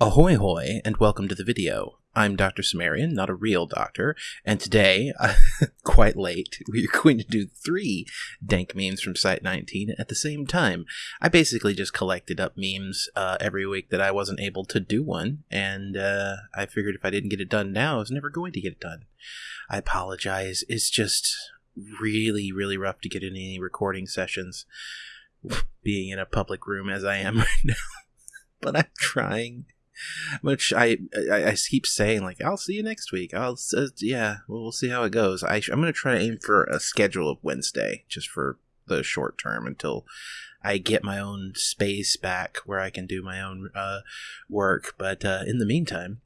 Ahoy hoy, and welcome to the video. I'm Dr. Sumerian, not a real doctor, and today, uh, quite late, we're going to do three dank memes from Site 19 at the same time. I basically just collected up memes uh, every week that I wasn't able to do one, and uh, I figured if I didn't get it done now, I was never going to get it done. I apologize. It's just really, really rough to get in any recording sessions, being in a public room as I am right now. but I'm trying which I, I, I keep saying like I'll see you next week. I'll uh, yeah, well, we'll see how it goes. I, I'm gonna try to aim for a schedule of Wednesday just for the short term until I get my own space back where I can do my own uh, work. But uh, in the meantime,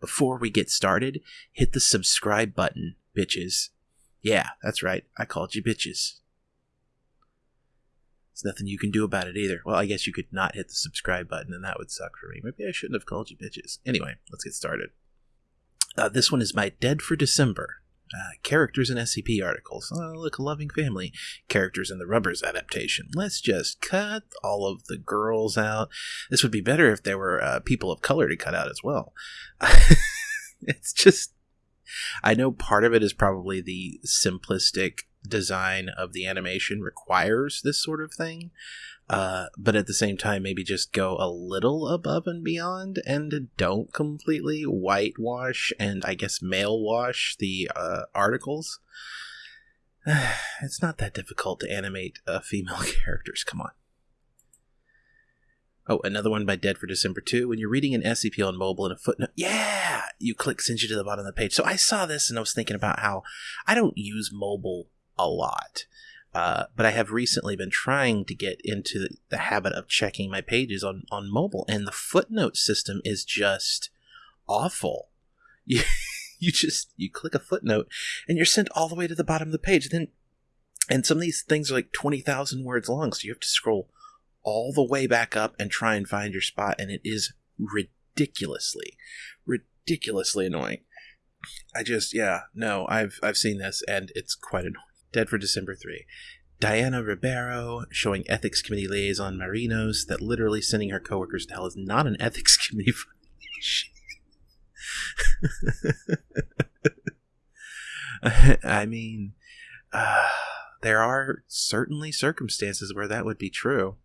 before we get started, hit the subscribe button, bitches. Yeah, that's right. I called you bitches. There's nothing you can do about it either. Well, I guess you could not hit the subscribe button, and that would suck for me. Maybe I shouldn't have called you bitches. Anyway, let's get started. Uh, this one is my Dead for December. Uh, characters in SCP articles. Oh, look, a loving family. Characters in the Rubbers adaptation. Let's just cut all of the girls out. This would be better if there were uh, people of color to cut out as well. it's just. I know part of it is probably the simplistic design of the animation requires this sort of thing. Uh, but at the same time, maybe just go a little above and beyond and don't completely whitewash and I guess male wash the uh, articles. it's not that difficult to animate uh, female characters. Come on. Oh, another one by Dead for December 2. When you're reading an SCP on mobile in a footnote, yeah, you click sends you to the bottom of the page. So I saw this and I was thinking about how I don't use mobile a lot. Uh, but I have recently been trying to get into the habit of checking my pages on, on mobile, and the footnote system is just awful. You, you just you click a footnote, and you're sent all the way to the bottom of the page. Then, and some of these things are like twenty thousand words long, so you have to scroll all the way back up and try and find your spot, and it is ridiculously, ridiculously annoying. I just yeah no I've I've seen this and it's quite annoying. Dead for December 3. Diana Ribeiro showing ethics committee liaison Marinos that literally sending her coworkers to hell is not an ethics committee I mean, uh, there are certainly circumstances where that would be true.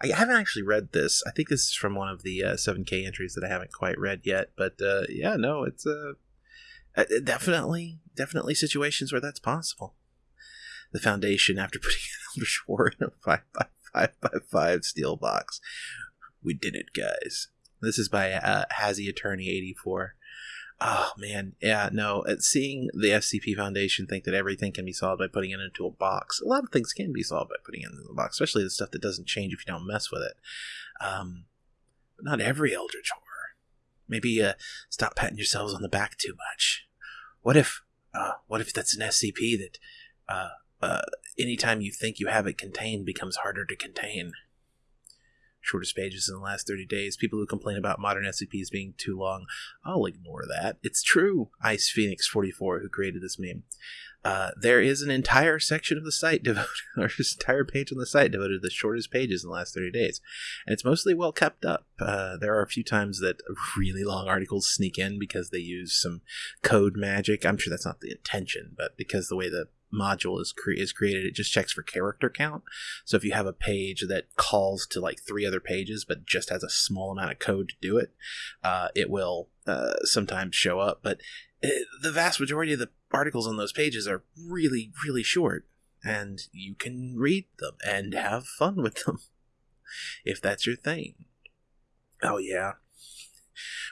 I haven't actually read this. I think this is from one of the uh, 7K entries that I haven't quite read yet. But uh, yeah, no, it's uh, uh definitely, definitely situations where that's possible the foundation after putting Eldritch horror in a 5 by 5 by 5 steel box. We did it, guys. This is by uh, Hazy Attorney 84. Oh man, yeah, no. Uh, seeing the SCP Foundation think that everything can be solved by putting it into a box. A lot of things can be solved by putting it into a box, especially the stuff that doesn't change if you don't mess with it. Um, but not every Eldritch horror. Maybe uh, stop patting yourselves on the back too much. What if, uh, what if that's an SCP that uh, uh, anytime you think you have it contained becomes harder to contain. Shortest pages in the last 30 days. People who complain about modern SCPs being too long, I'll ignore that. It's true. Ice Phoenix 44, who created this meme. Uh, there is an entire section of the site devoted, or just entire page on the site devoted to the shortest pages in the last 30 days. And it's mostly well kept up. Uh, there are a few times that really long articles sneak in because they use some code magic. I'm sure that's not the intention, but because the way the module is cre- is created, it just checks for character count. So if you have a page that calls to like three other pages, but just has a small amount of code to do it, uh, it will uh, sometimes show up. But it, uh, the vast majority of the articles on those pages are really, really short, and you can read them and have fun with them if that's your thing. Oh yeah.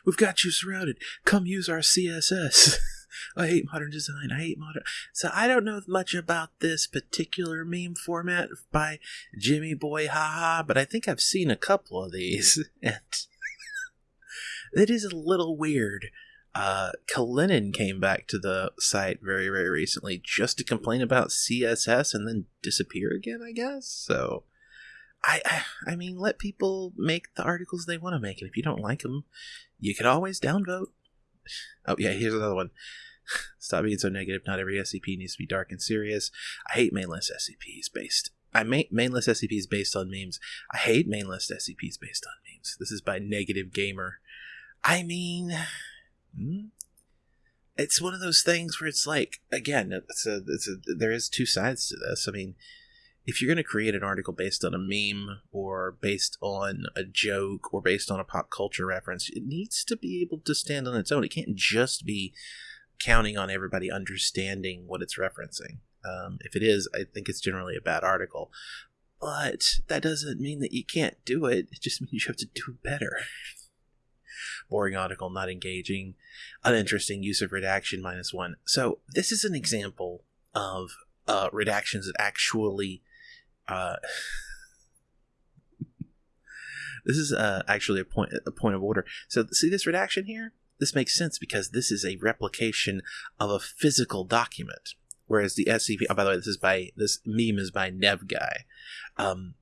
We've got you surrounded. Come use our CSS. I hate modern design. I hate modern. So I don't know much about this particular meme format by Jimmy Boy Haha, but I think I've seen a couple of these, and it is a little weird. Uh, Kalinin came back to the site very, very recently just to complain about CSS and then disappear again, I guess. So, I, I, I mean, let people make the articles they want to make, and if you don't like them, you can always downvote. Oh yeah, here's another one. Stop being so negative. Not every SCP needs to be dark and serious. I hate mainlist SCPs based. I main mainlist SCPs based on memes. I hate mainlist SCPs based on memes. This is by Negative Gamer. I mean, hmm, it's one of those things where it's like, again, it's a, it's a, there is two sides to this. I mean, if you're going to create an article based on a meme or based on a joke or based on a pop culture reference, it needs to be able to stand on its own. It can't just be counting on everybody understanding what it's referencing. Um, if it is, I think it's generally a bad article. But that doesn't mean that you can't do it. It just means you have to do better. Boring article, not engaging, uninteresting use of redaction minus one. So this is an example of uh, redactions that actually. Uh, this is uh, actually a point a point of order. So see this redaction here. This makes sense because this is a replication of a physical document. Whereas the SCP, oh, by the way, this is by this meme is by Nev Guy. Um,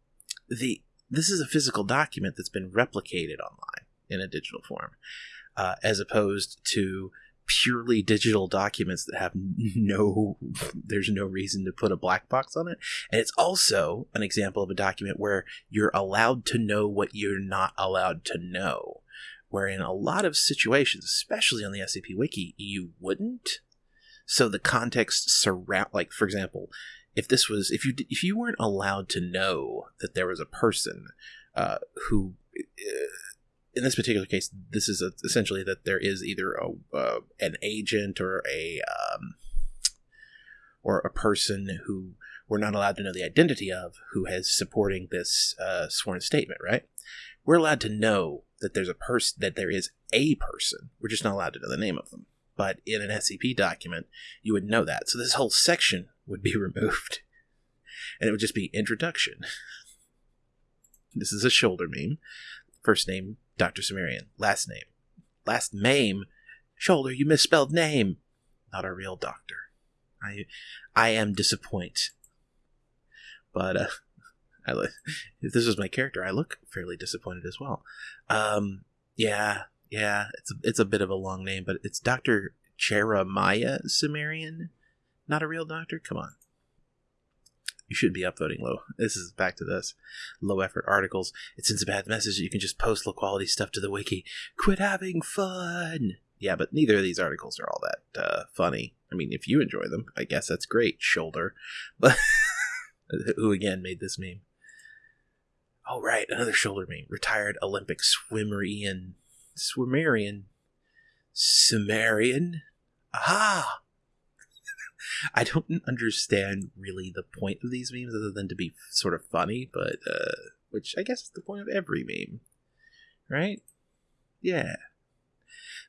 the this is a physical document that's been replicated online in a digital form, uh, as opposed to purely digital documents that have no there's no reason to put a black box on it. And it's also an example of a document where you're allowed to know what you're not allowed to know. Where in a lot of situations especially on the scp wiki you wouldn't. So the context surround like for example if this was if you if you weren't allowed to know that there was a person uh, who uh, in this particular case this is a, essentially that there is either a uh, an agent or a um, or a person who we're not allowed to know the identity of who has supporting this uh, sworn statement right we're allowed to know that there's a person that there is a person we're just not allowed to know the name of them but in an SCP document, you would know that. So this whole section would be removed. And it would just be introduction. This is a shoulder meme. First name, Dr. Sumerian. Last name. Last name. Shoulder, you misspelled name. Not a real doctor. I I am disappointed. But uh I, if this was my character, I look fairly disappointed as well. Um, yeah, yeah, it's a, it's a bit of a long name, but it's Dr. Jeremiah Sumerian. Not a real doctor? Come on. You should be upvoting low. This is back to this. Low effort articles. It sends a bad message that you can just post low quality stuff to the wiki. Quit having fun! Yeah, but neither of these articles are all that uh, funny. I mean, if you enjoy them, I guess that's great, shoulder. But who again made this meme? Oh, right, another shoulder meme. Retired Olympic swimmer Ian Swimmerian. Sumerian? Aha! I don't understand really the point of these memes other than to be sort of funny, but, uh, which I guess is the point of every meme. Right? Yeah.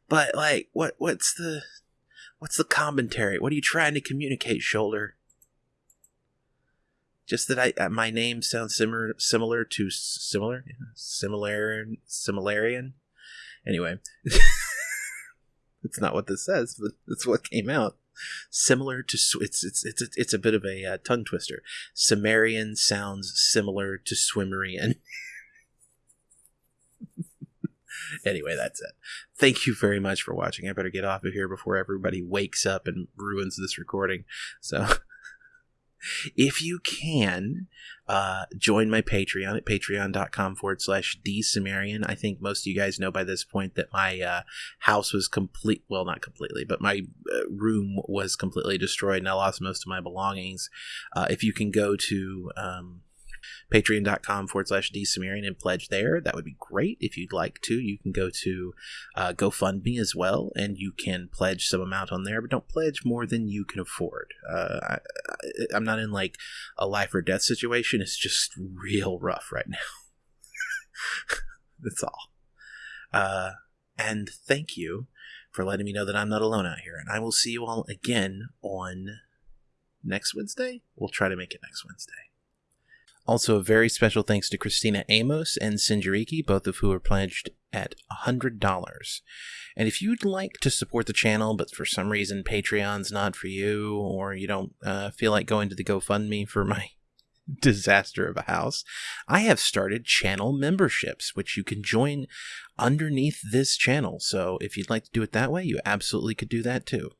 But, like, what, what's the, what's the commentary? What are you trying to communicate, Shoulder? Just that I, uh, my name sounds similar, similar to similar, similar, similarian. Anyway, it's not what this says, but it's what came out. Similar to it's it's it's it's a bit of a uh, tongue twister. Sumerian sounds similar to Swimmerian. anyway, that's it. Thank you very much for watching. I better get off of here before everybody wakes up and ruins this recording. So if you can, uh, join my Patreon at patreon.com forward slash dsumerian. I think most of you guys know by this point that my uh, house was complete. Well, not completely, but my uh, room was completely destroyed and I lost most of my belongings. Uh, if you can go to. Um, patreon.com forward slash dsumerian and pledge there. That would be great. If you'd like to, you can go to uh, GoFundMe as well, and you can pledge some amount on there, but don't pledge more than you can afford. Uh, I, I'm not in like a life or death situation. It's just real rough right now. That's all. Uh, and thank you for letting me know that I'm not alone out here. And I will see you all again on next Wednesday. We'll try to make it next Wednesday. Also, a very special thanks to Christina Amos and Sinjariki, both of who are pledged at $100. And if you'd like to support the channel, but for some reason Patreon's not for you, or you don't uh, feel like going to the GoFundMe for my disaster of a house, I have started channel memberships, which you can join underneath this channel. So if you'd like to do it that way, you absolutely could do that too.